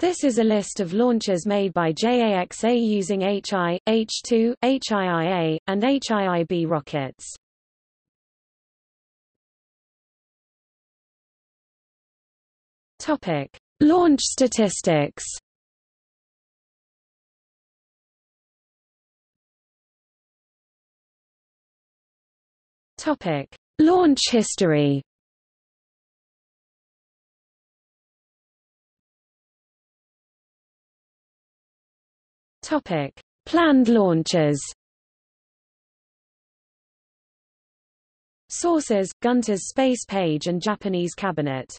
This is a list of launches made by JAXA using HI, H2, HIIA, and HIIB rockets. Topic: Launch statistics. Topic: Launch history. Topic: Planned launches. Sources: Gunter's Space Page and Japanese Cabinet